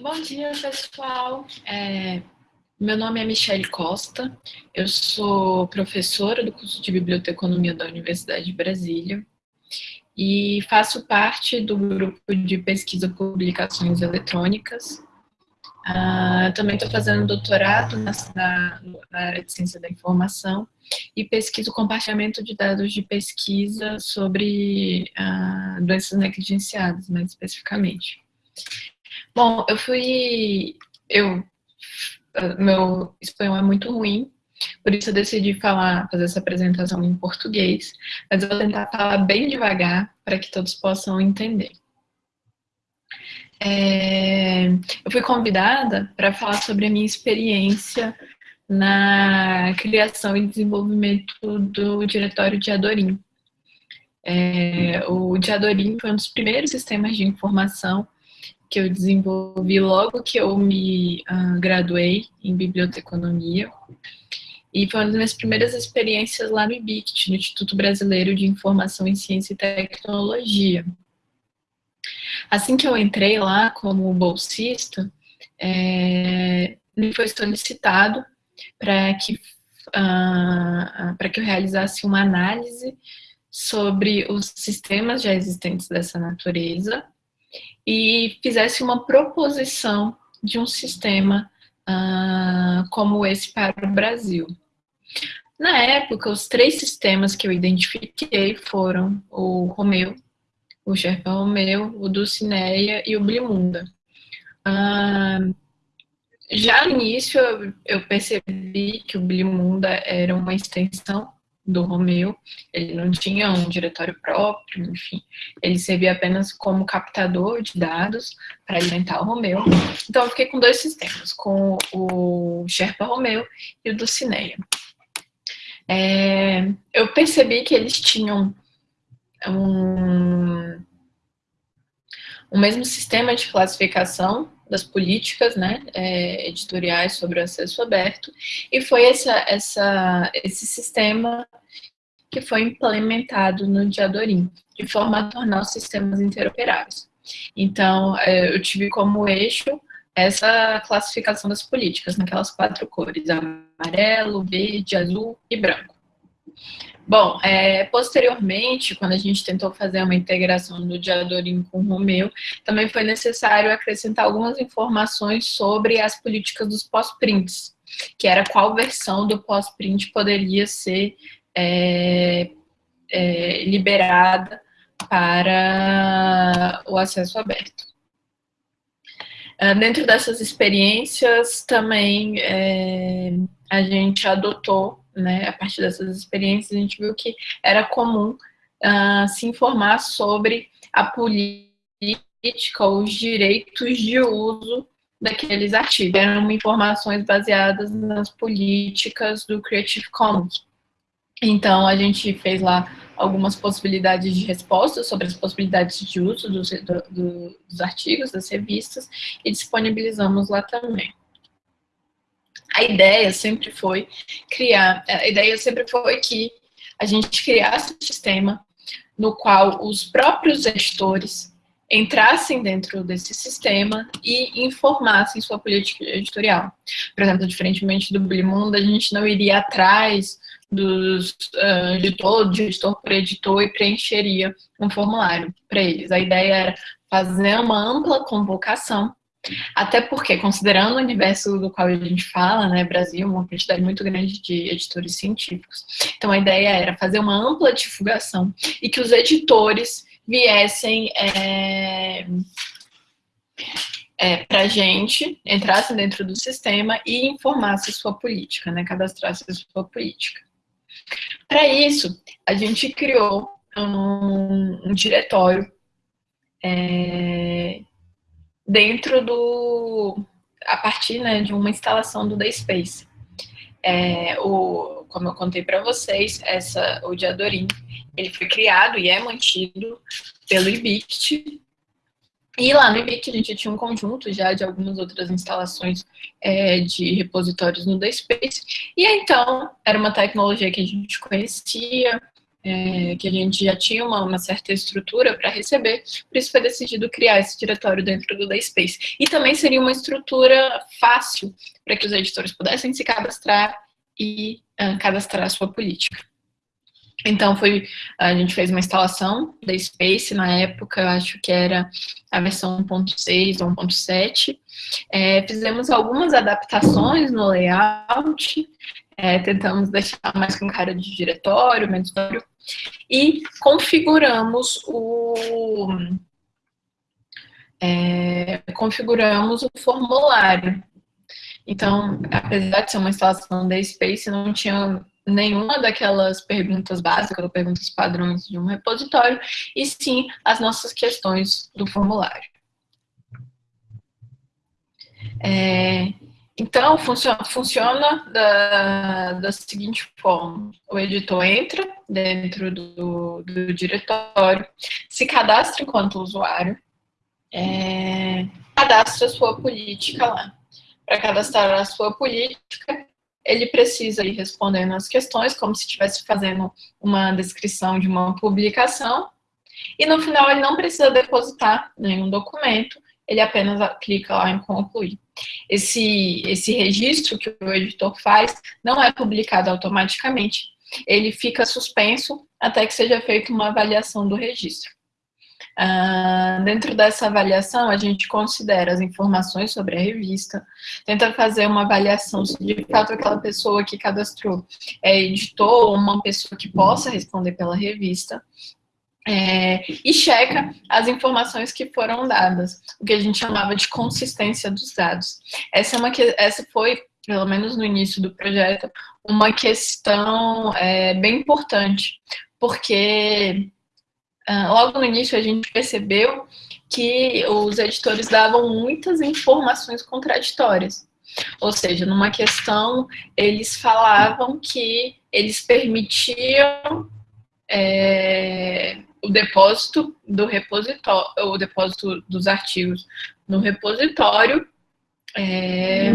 Bom dia, pessoal. É, meu nome é Michele Costa, eu sou professora do curso de Biblioteconomia da Universidade de Brasília e faço parte do grupo de pesquisa publicações eletrônicas. Uh, também estou fazendo doutorado na, na, área de ciência da informação e pesquiso compartilhamento de dados de pesquisa sobre uh, doenças negligenciadas, mais especificamente. Bom, eu fui. Eu, meu espanhol é muito ruim, por isso eu decidi falar, fazer essa apresentação em português, mas eu vou tentar falar bem devagar para que todos possam entender. É, eu fui convidada para falar sobre a minha experiência na criação e desenvolvimento do Diretório de Adorim. É, o Diadorim foi um dos primeiros sistemas de informação que eu desenvolvi logo que eu me uh, graduei em biblioteconomia. E foi uma das minhas primeiras experiências lá no IBICT, no Instituto Brasileiro de Informação em Ciência e Tecnologia. Assim que eu entrei lá como bolsista, é, me foi solicitado para que, uh, para que eu realizasse uma análise sobre os sistemas já existentes dessa natureza e fizesse uma proposição de um sistema uh, como esse para o Brasil. Na época, os três sistemas que eu identifiquei foram o Romeu, o Sherpa Romeu, o Dulcineia e o Blimunda. Uh, já no início, eu percebi que o Blimunda era uma extensão do Romeu, ele não tinha um diretório próprio, enfim, ele servia apenas como captador de dados para alimentar o Romeu. Então eu fiquei com dois sistemas, com o Sherpa Romeu e o do Cineia. É, eu percebi que eles tinham um, o mesmo sistema de classificação das políticas né, é, editoriais sobre o acesso aberto, e foi essa, essa, esse sistema que foi implementado no Diadorim, de forma a tornar os sistemas interoperáveis. Então, é, eu tive como eixo essa classificação das políticas, naquelas quatro cores, amarelo, verde, azul e branco. Bom, é, posteriormente, quando a gente tentou fazer uma integração do Diadorim com o Romeu, também foi necessário acrescentar algumas informações sobre as políticas dos pós-prints, que era qual versão do pós-print poderia ser é, é, liberada para o acesso aberto. Uh, dentro dessas experiências, também é, a gente adotou né, a partir dessas experiências, a gente viu que era comum uh, se informar sobre a política, os direitos de uso daqueles artigos. Eram informações baseadas nas políticas do Creative Commons. Então, a gente fez lá algumas possibilidades de resposta sobre as possibilidades de uso dos, do, dos artigos, das revistas, e disponibilizamos lá também a ideia sempre foi criar, a ideia sempre foi que a gente criasse um sistema no qual os próprios gestores entrassem dentro desse sistema e informassem sua política editorial. Por exemplo, diferentemente do Blimundo, a gente não iria atrás dos uh, editor, de editor por editor e preencheria um formulário para eles. A ideia era fazer uma ampla convocação até porque, considerando o universo do qual a gente fala, né, Brasil, uma quantidade muito grande de editores científicos. Então, a ideia era fazer uma ampla divulgação e que os editores viessem é, é, para a gente, entrassem dentro do sistema e informassem sua política, né, cadastrassem sua política. Para isso, a gente criou um, um diretório é, dentro do a partir né, de uma instalação do Dayspace. É, o, como eu contei para vocês, essa, o Diadorim, ele foi criado e é mantido pelo IBICT. E lá no IBICT a gente tinha um conjunto já de algumas outras instalações é, de repositórios no Dayspace. E então, era uma tecnologia que a gente conhecia, é, que a gente já tinha uma, uma certa estrutura para receber, por isso foi decidido criar esse diretório dentro do Dayspace. E também seria uma estrutura fácil para que os editores pudessem se cadastrar e uh, cadastrar a sua política. Então, foi, a gente fez uma instalação da Space, na época, acho que era a versão 1.6 ou 1.7. É, fizemos algumas adaptações no layout, é, tentamos deixar mais com cara de diretório, menos diretório, e configuramos o, é, configuramos o formulário. Então, apesar de ser uma instalação da Space, não tinha nenhuma daquelas perguntas básicas ou perguntas padrões de um repositório, e sim as nossas questões do formulário. É, então, funciona, funciona da, da, seguinte forma: o editor entra dentro do, do diretório, se cadastra enquanto usuário, é, cadastra a sua política lá. Para cadastrar a sua política, ele precisa ir respondendo as questões, como se estivesse fazendo uma descrição de uma publicação, e no final ele não precisa depositar nenhum documento, ele apenas clica lá em concluir. Esse, esse registro que o editor faz não é publicado automaticamente, ele fica suspenso até que seja feita uma avaliação do registro. Uh, dentro dessa avaliação, a gente considera as informações sobre a revista, tenta fazer uma avaliação se de fato aquela pessoa que cadastrou é editor ou uma pessoa que possa responder pela revista, é, e checa as informações que foram dadas, o que a gente chamava de consistência dos dados. Essa, é uma, essa foi, pelo menos no início do projeto, uma questão é, bem importante, porque uh, logo no início a gente percebeu que os editores davam muitas informações contraditórias. Ou seja, numa questão, eles falavam que eles permitiam é, o depósito do repositório, o depósito dos artigos no repositório, é,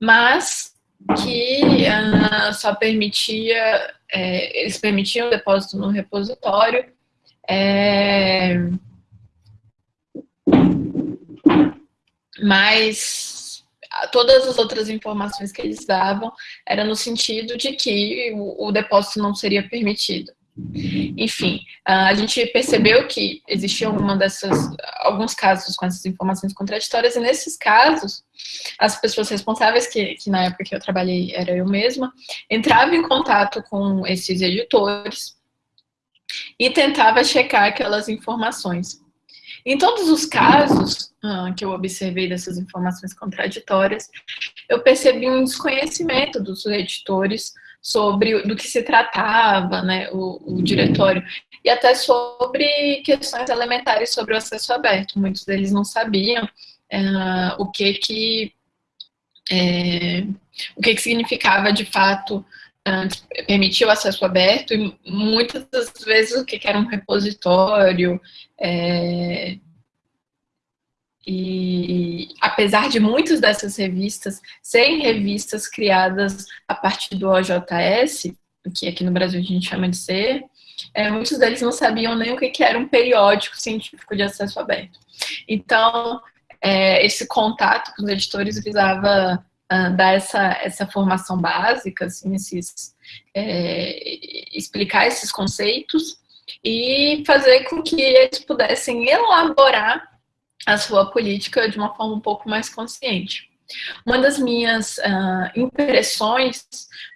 mas que uh, só permitia, é, eles permitiam o depósito no repositório, é, mas todas as outras informações que eles davam era no sentido de que o, o depósito não seria permitido. Enfim, a gente percebeu que existiam alguma dessas, alguns casos com essas informações contraditórias, e nesses casos, as pessoas responsáveis, que, que na época que eu trabalhei era eu mesma, entravam em contato com esses editores e tentava checar aquelas informações. Em todos os casos ah, que eu observei dessas informações contraditórias, eu percebi um desconhecimento dos editores sobre do que se tratava, né, o, o diretório, e até sobre questões elementares sobre o acesso aberto. Muitos deles não sabiam é, o que que é, o que que significava de fato é, permitir o acesso aberto. E muitas das vezes o que, que era um repositório é, e apesar de muitas dessas revistas serem revistas criadas a partir do OJS, que aqui no Brasil a gente chama de ser, é, muitos deles não sabiam nem o que, que era um periódico científico de acesso aberto. Então, é, esse contato com os editores visava uh, dar essa, essa formação básica, assim, esses, é, explicar esses conceitos e fazer com que eles pudessem elaborar a sua política de uma forma um pouco mais consciente. Uma das minhas uh, impressões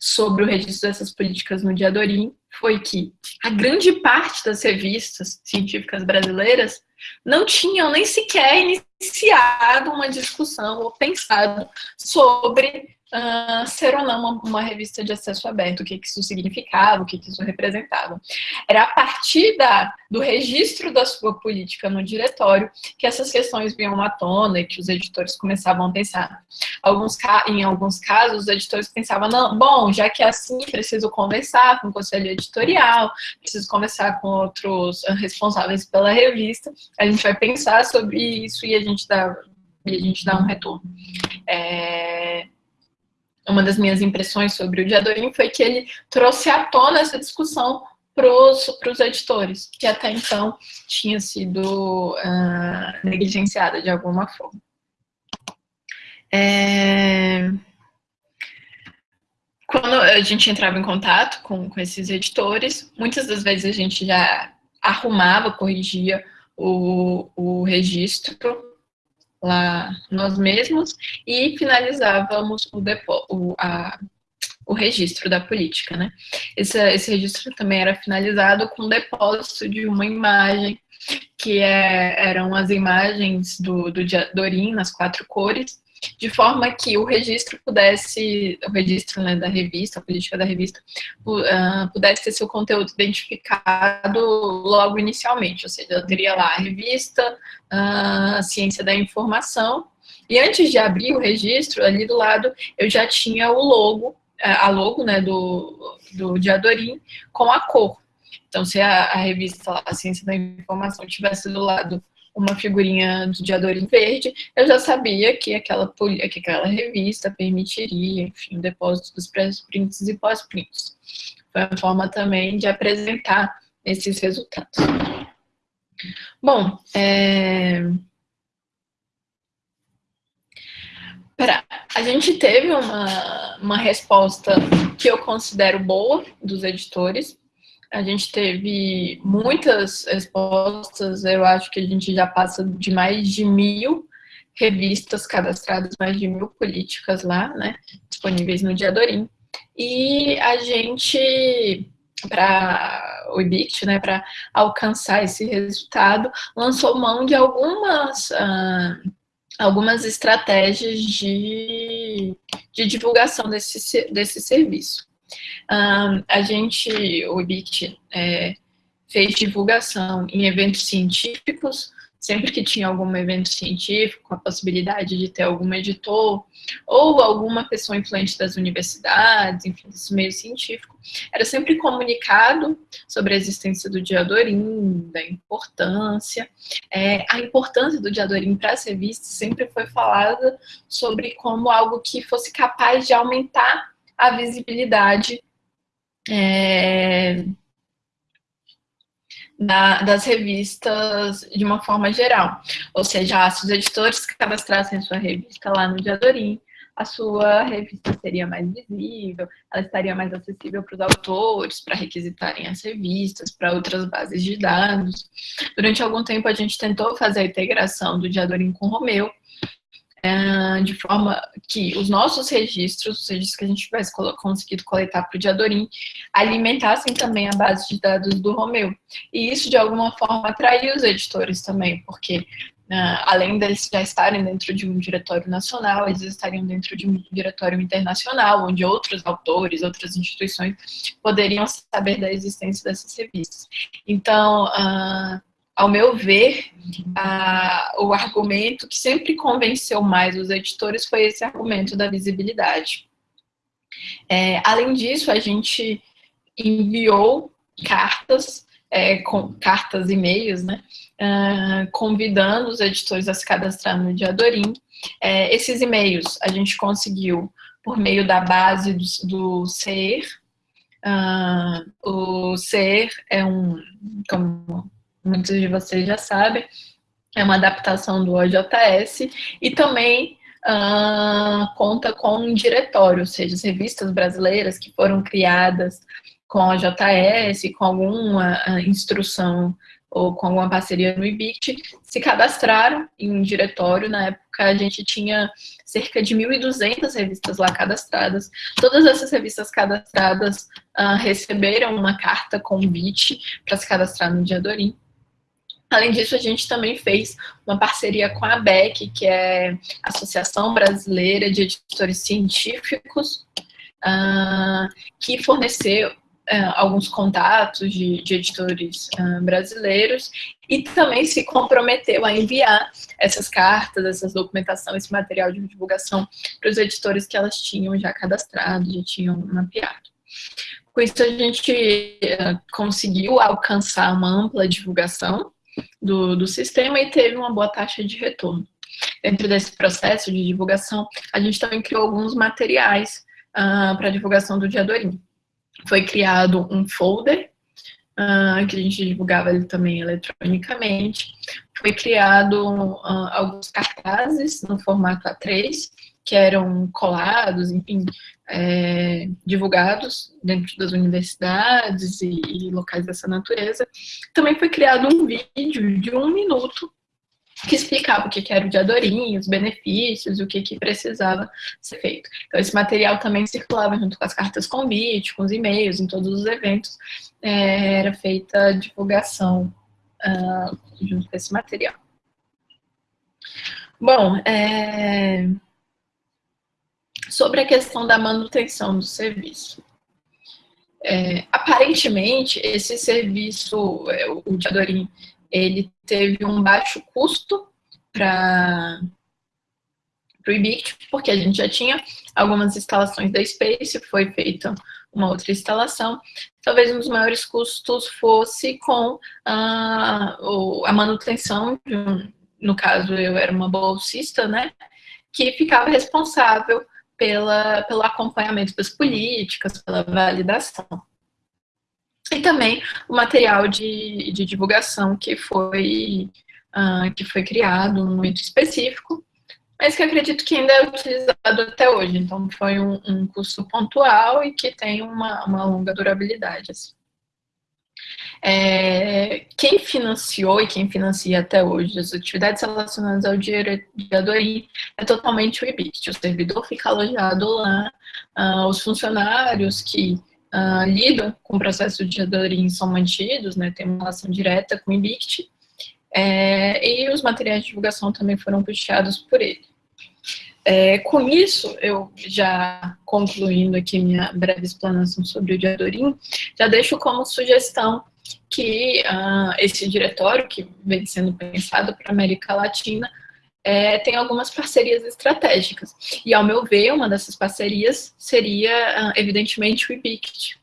sobre o registro dessas políticas no Diadorim foi que a grande parte das revistas científicas brasileiras não tinham nem sequer iniciado uma discussão ou pensado sobre uh, ser ou não uma, uma, revista de acesso aberto, o que, que isso significava, o que, que isso representava. Era a partir da, do registro da sua política no diretório que essas questões vinham à tona e que os editores começavam a pensar. Alguns, em alguns casos, os editores pensavam, não, bom, já que é assim, preciso conversar com o conselho editorial, preciso conversar com outros responsáveis pela revista, a gente vai pensar sobre isso e a gente dá, e a gente dá um retorno. É, uma das minhas impressões sobre o Diadorim foi que ele trouxe à tona essa discussão para os editores, que até então tinha sido uh, negligenciada de alguma forma. É... Quando a gente entrava em contato com, com esses editores, muitas das vezes a gente já arrumava, corrigia o, o registro lá nós mesmos e finalizávamos o, depo, o, a, o registro da política, né? Esse, esse registro também era finalizado com o depósito de uma imagem, que é, eram as imagens do, do Dorim nas quatro cores, de forma que o registro pudesse, o registro né, da revista, a política da revista, uh, pudesse ter seu conteúdo identificado logo inicialmente, ou seja, eu teria lá a revista, uh, a ciência da informação, e antes de abrir o registro, ali do lado, eu já tinha o logo, a logo né, do, do Diadorim, com a cor. Então, se a, a revista, a Ciência da Informação, tivesse do lado uma figurinha do Diadorim verde, eu já sabia que aquela, que aquela revista permitiria, enfim, o depósito dos pré-prints e pós-prints. Foi uma forma também de apresentar esses resultados. Bom, é... Pera, a gente teve uma, uma resposta que eu considero boa dos editores, a gente teve muitas respostas, eu acho que a gente já passa de mais de mil revistas cadastradas, mais de mil políticas lá, né, disponíveis no Diadorim. E a gente, para o IBIT, né, para alcançar esse resultado, lançou mão de algumas, uh, algumas estratégias de, de divulgação desse, desse serviço. Um, a gente, o IBIT, é, fez divulgação em eventos científicos, sempre que tinha algum evento científico, a possibilidade de ter algum editor, ou alguma pessoa influente das universidades, enfim, desse meio científico, era sempre comunicado sobre a existência do diadorim, da importância. É, a importância do diadorim para as revistas sempre foi falada sobre como algo que fosse capaz de aumentar a visibilidade é, da, das revistas de uma forma geral. Ou seja, se os editores cadastrassem sua revista lá no Diadorim, a sua revista seria mais visível, ela estaria mais acessível para os autores, para requisitarem as revistas, para outras bases de dados. Durante algum tempo a gente tentou fazer a integração do Diadorim com o Romeu, é, de forma que os nossos registros, os registros que a gente tivesse conseguido coletar para o Diadorim, alimentassem também a base de dados do Romeu. E isso, de alguma forma, atraiu os editores também, porque Uh, além deles já estarem dentro de um diretório nacional, eles estariam dentro de um diretório internacional, onde outros autores, outras instituições poderiam saber da existência dessas revistas. Então, uh, ao meu ver, a, o argumento que sempre convenceu mais os editores foi esse argumento da visibilidade. É, além disso, a gente enviou cartas, é, com, cartas e e-mails, né, uh, convidando os editores a se cadastrar no Diadorim. É, esses e-mails a gente conseguiu por meio da base do, do CER. Uh, o CER é um, como muitos de vocês já sabem, é uma adaptação do OJS e também uh, conta com um diretório, ou seja, as revistas brasileiras que foram criadas com a OJS, com alguma uh, instrução ou com alguma parceria no IBIT, se cadastraram em um diretório. Na época, a gente tinha cerca de 1.200 revistas lá cadastradas. Todas essas revistas cadastradas uh, receberam uma carta convite para se cadastrar no Diadorim. Além disso, a gente também fez uma parceria com a ABEC, que é a Associação Brasileira de Editores Científicos, uh, que forneceu uh, alguns contatos de, de editores uh, brasileiros e também se comprometeu a enviar essas cartas, essa documentação, esse material de divulgação para os editores que elas tinham já cadastrado, já tinham mapeado. Com isso, a gente conseguiu alcançar uma ampla divulgação do, do sistema e teve uma boa taxa de retorno. Dentro desse processo de divulgação, a gente também criou alguns materiais uh, para divulgação do Diadorim. Foi criado um folder, uh, que a gente divulgava ele também eletronicamente. Foi criado uh, alguns cartazes no formato A3, que eram colados, enfim, é, divulgados dentro das universidades e, e, locais dessa natureza. Também foi criado um vídeo de um minuto que explicava o que era o Diadorim, os benefícios, o que, que precisava ser feito. Então, esse material também circulava junto com as cartas convite, com os e-mails, em todos os eventos, é, era feita divulgação uh, junto com esse material. Bom, é... sobre a questão da manutenção do serviço. É, aparentemente, esse serviço, é, o Diadorim, ele teve um baixo custo para o IBICT, porque a gente já tinha algumas instalações da Space, foi feita uma outra instalação. Talvez um dos maiores custos fosse com a, a manutenção, de um, no caso eu era uma bolsista, né, que ficava responsável pela, pelo acompanhamento das políticas, pela validação. E também o material de, de divulgação que foi, uh, que foi criado momento específico, mas que acredito que ainda é utilizado até hoje. Então, foi um, um custo pontual e que tem uma, uma longa durabilidade. Assim. É, quem financiou e quem financia até hoje as atividades relacionadas ao dinheiro de Adorim é totalmente o EBIT. O servidor fica alojado lá, uh, os funcionários que uh, lidam com o processo de Adorim são mantidos, né, tem uma relação direta com o IBICT, é, e os materiais de divulgação também foram puxados por ele. É, com isso, eu já concluindo aqui minha breve explanação sobre o Diadorim, já deixo como sugestão que uh, esse diretório, que vem sendo pensado para a América Latina, é, tem algumas parcerias estratégicas. E, ao meu ver, uma dessas parcerias seria, ah, evidentemente, o IBICT.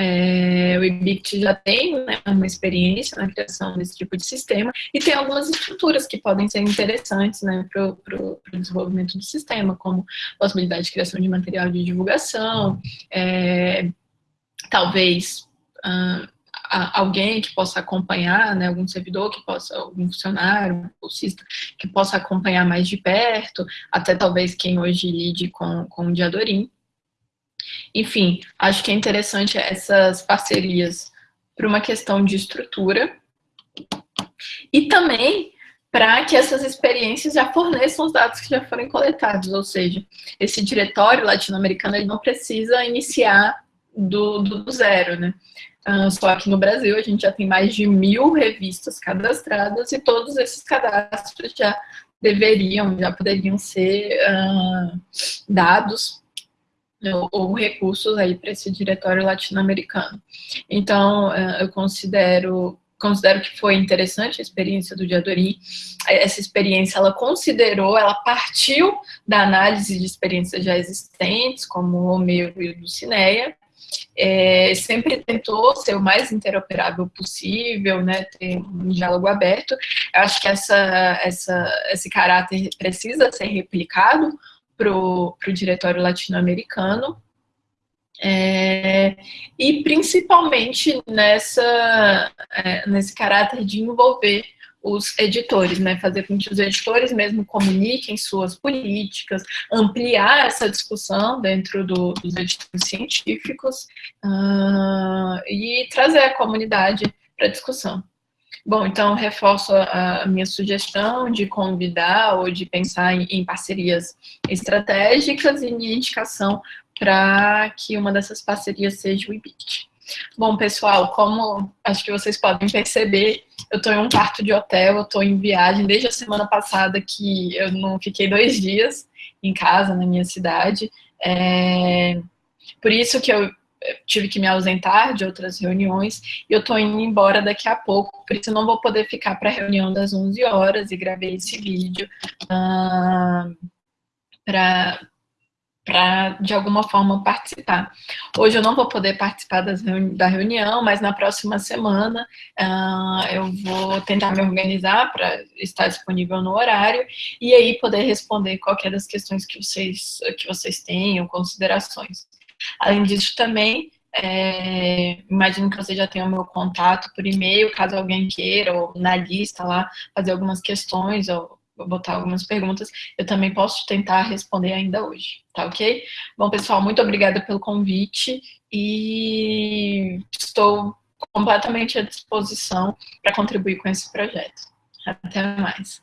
É, o IBICT já tem né, uma experiência na criação desse tipo de sistema e tem algumas estruturas que podem ser interessantes né, para o desenvolvimento do sistema, como possibilidade de criação de material de divulgação, é, talvez alguém que possa acompanhar, né, algum servidor que possa, algum funcionário, um bolsista, que possa acompanhar mais de perto, até talvez quem hoje lide com, com o Diadorim. Enfim, acho que é interessante essas parcerias para uma questão de estrutura e também para que essas experiências já forneçam os dados que já foram coletados, ou seja, esse diretório latino-americano ele não precisa iniciar do, do zero, né? Uh, só que no Brasil a gente já tem mais de mil revistas cadastradas e todos esses cadastros já deveriam, já poderiam ser uh, dados ou, recursos aí para esse diretório latino-americano. Então, uh, eu considero considero que foi interessante a experiência do Diadorim. Essa experiência, ela considerou, ela partiu da análise de experiências já existentes, como o Homero e o Dulcinea, é, sempre tentou ser o mais interoperável possível, né, ter um diálogo aberto. Eu acho que essa, essa, esse caráter precisa ser replicado para o diretório latino-americano, é, e principalmente nessa, é, nesse caráter de envolver os editores, né, fazer com que os editores mesmo comuniquem suas políticas, ampliar essa discussão dentro do, dos editores científicos uh, e trazer a comunidade para a discussão. Bom, então reforço a, minha sugestão de convidar ou de pensar em, parcerias estratégicas e minha indicação para que uma dessas parcerias seja o IBIT. Bom, pessoal, como acho que vocês podem perceber, eu estou em um quarto de hotel, eu estou em viagem desde a semana passada que eu não fiquei dois dias em casa, na minha cidade. É... Por isso que eu tive que me ausentar de outras reuniões e eu estou indo embora daqui a pouco, por isso não vou poder ficar para a reunião das 11 horas e gravei esse vídeo uh, para para, de alguma forma, participar. Hoje eu não vou poder participar reuni da reunião, mas na próxima semana uh, eu vou tentar me organizar para estar disponível no horário e aí poder responder qualquer das questões que vocês, que vocês tenham, considerações. Além disso, também, é, imagino que você já tenha o meu contato por e-mail, caso alguém queira, ou na lista lá, fazer algumas questões, ou botar algumas perguntas, eu também posso tentar responder ainda hoje, tá ok? Bom, pessoal, muito obrigada pelo convite e estou completamente à disposição para contribuir com esse projeto. Até mais.